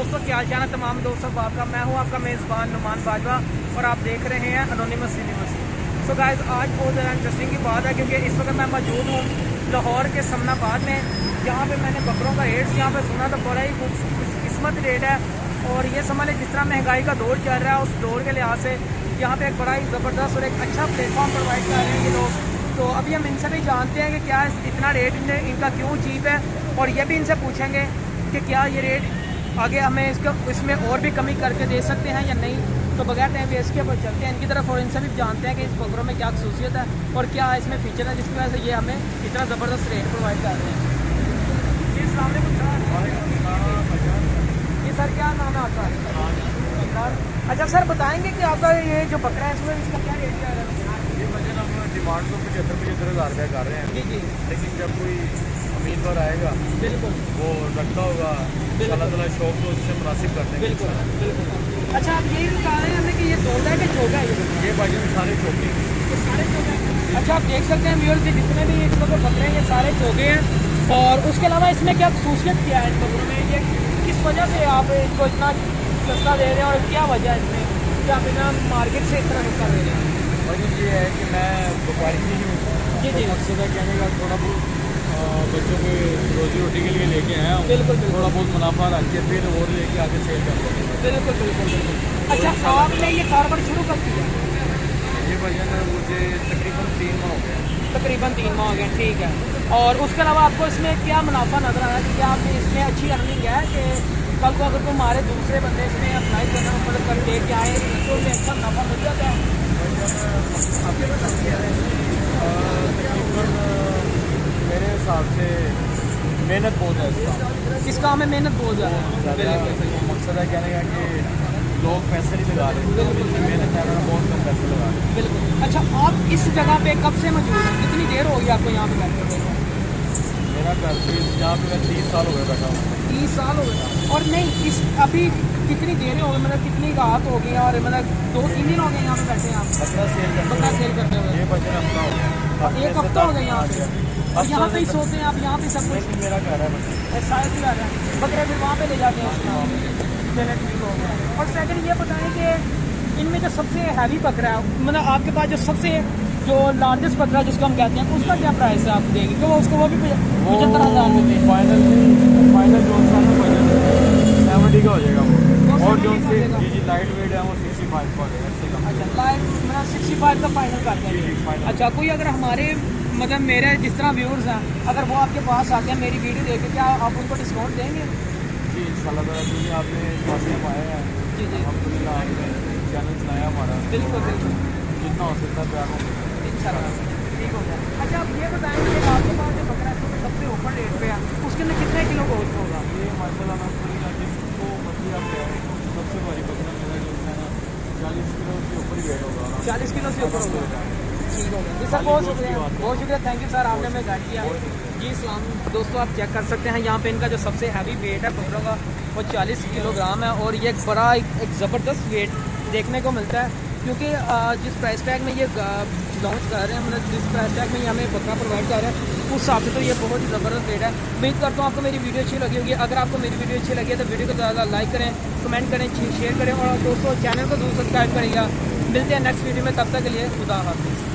दोस्तों, क्या चाल तमाम दोस्तों बाप का मैं हूँ आपका मेज़बान नुमान बाजवा और आप देख रहे हैं अनोनिमस यूनिवर्सिटी सो गाइस आज बहुत ज़्यादा इंटरेस्टिंग की बात है क्योंकि इस वक्त मैं मौजूद हूँ लाहौर के समनाबाद में। यहाँ पे मैंने बकरों का रेट यहाँ पे सुना तो बड़ा ही किस्मत रेट है और ये समझ लें जिस तरह महँगाई का दौर चल रहा है, उस दौर के लिहाज से यहाँ पे एक बड़ा ही ज़बरदस्त और एक अच्छा प्लेटफॉर्म प्रोवाइड कर रहे हैं ये लोग। तो अभी हम इनसे भी जानते हैं कि क्या इतना रेट इनका क्यों चीप है और ये भी इनसे पूछेंगे कि क्या ये रेट आगे हमें इसका इसमें और भी कमी करके दे सकते हैं या नहीं? तो बगैर टाइम वेस्ट के ऊपर चलते हैं। इनकी तरफ़ और इनसे भी जानते हैं कि इस बकरों में क्या खसूसियत है और क्या इसमें फ़ीचर है जिसकी वजह से ये हमें इतना ज़बरदस्त रेट प्रोवाइड कर रहे हैं। ये सर क्या नाम है आपका? अच्छा सर बताएँगे कि आपका ये जो बकरा है इसमें इसका क्या रेट है? ये वज़न हम डिमांड तो पचहत्तर पचहत्तर हज़ार रुपया कर रहे हैं। जी जी। लेकिन जब कोई उम्मीदवार आएगा बिल्कुल। वो रखता होगा अल्लाह ताला शौक तो उससे मुनासिब कर देंगे बिल्कुल बिल्कुल। अच्छा आप यही बता रहे हैं हमें कि ये तोड़ा है कि चौका है? ये ये भाईजान सारे चौके हैं। सारे चौके अच्छा आप देख सकते हैं व्यूअर्स जी जितने भी इस वक्त बकरे हैं ये सारे चौके हैं। और उसके अलावा इसमें क्या खसूसियत क्या है इन बकरों में? ये किस वजह से आप इनको इतना सस्ता दे रहे हैं और क्या वजह है इसमें? कि आप इतना मार्केट से इतना सस्ता दे रहे हैं? वज़न ये है कि मैं व्यापारी नहीं हूँ। जी, जी। तो मकसद है कहने का थोड़ा बहुत बच्चों को रोजी रोटी के लिए लेके आया हूँ। बिल्कुल। थोड़ा बहुत मुनाफा रख के फिर और लेके आगे सेल कर बिल्कुल बिल्कुल बिल्कुल। अच्छा आपने ये कारोबार शुरू कब किया? ये वज़न मुझे तकरीबन तीन माह हो गया तकरीबन तीन माह हो गए ठीक है। और उसके अलावा आपको इसमें क्या मुनाफा नज़र आ आया कि क्या आपने इसमें अच्छी अर्निंग है कि कल को अगर तुम्हारे दूसरे बंदे इसमें अप्लाई करना मतलब कर दे के आए तो उन्हें अच्छा मुनाफा मिल जाता है तकरीबन मेरे हिसाब से मेहनत बहुत है इसका। इस काम में मेहनत बहुत ज़्यादा है? मकसद है कहने का कि लोग पैसे नहीं लगा रहे मेहनत है बहुत कम पैसे लगा रहे। बिल्कुल। अच्छा आप इस जगह पे कब से मौजूद हैं? कितनी देर होगी आपको यहाँ पे बैठे हुए मेरा घर भी यहाँ पे मैं तीस साल हो गया बैठा हूँ। तीस साल हो गए। और नहीं इस अभी कितनी देर हो गई? मतलब कितनी रात हो गई और मतलब दो तीन दिन हो गए यहाँ पे बैठे हैं आप? बकरा सेल करते हुए। ये बचन हफ़्ता हो गया। एक हफ़्ता हो गया यहाँ पे? यहाँ पे ही सोते हैं आप यहाँ पे सब कुछ। मेरा घर है आ रहा है। बकरे फिर वहाँ पे ले जाते हैं। चलिए ठीक हो गया और सेकंड ये बताएँ कि इनमें जो सबसे हैवी बकरा है मतलब आपके पास जो सबसे जो लार्जेस्ट बकरा जिसको हम कहते हैं उसका क्या प्राइस है आप देंगे क्योंकि उसको वो भी पचहत्तर हज़ार में फाइनल फाइनल जो सेवेंटी का हो जाएगा वो। और जो 70 का उससे हो जाएगा। जी जी लाइट वेट है वो सिक्सटी फाइव का हो जाएगा अच्छा लाइक मतलब सिक्सटी फाइव का फाइनल कर जी, जी, देंगे अच्छा कोई अगर हमारे मतलब मेरे जिस तरह व्यूअर्स हैं अगर वो आपके पास आते हैं मेरी वीडियो देख के क्या आप उनको डिस्काउंट देंगे? जी इंशाल्लाह ताला भी आपने में आए हैं जी जी। अलहमदिल्ला आपने चैनल चलाया हमारा बिल्कुल बिल्कुल। जितना हो सकता है प्यार हो इंशाल्लाह ठीक हो गया। अच्छा आप ये बताएँगे कि आपके पास जो बकरा है सबसे ऊपर रेट पे है उसके अंदर कितने किलो गोश्त होगा? ये माशाल्लाह मैं पूरी रात जिसको मछली आप सबसे भारी बकरा मेरा जो है ना चालीस किलो के ऊपर ही वेट होगा। चालीस किलो से ऊपर होगा। ठीक जी सर बहुत शुक्रिया। बहुत शुक्रिया। थैंक यू सर आपने हमें गाइड किया। जी इस्लाम दोस्तों आप चेक कर सकते हैं। यहाँ पे इनका जो सबसे हैवी वेट है बकरों का वो 40 किलोग्राम है और ये बड़ा एक, एक ज़बरदस्त वेट देखने को मिलता है। क्योंकि जिस प्राइस टैग में ये लॉन्च कर रहे हैं मतलब जिस प्राइस टैग में ये हमें बकरा प्रोवाइड कर रहे हैं उस हिसाब से तो ये बहुत ही ज़बरदस्त रेट है। उम्मीद करता हूँ आपको मेरी वीडियो अच्छी लगी होगी। अगर आपको मेरी वीडियो अच्छी लगी है तो वीडियो को ज़्यादा लाइक करें कमेंट करें शेयर करें और दोस्तों चैनल को ज़रूर सब्सक्राइब करेगा मिलते हैं नेक्स्ट वीडियो में। तब तक के लिए खुदा हाफिज़।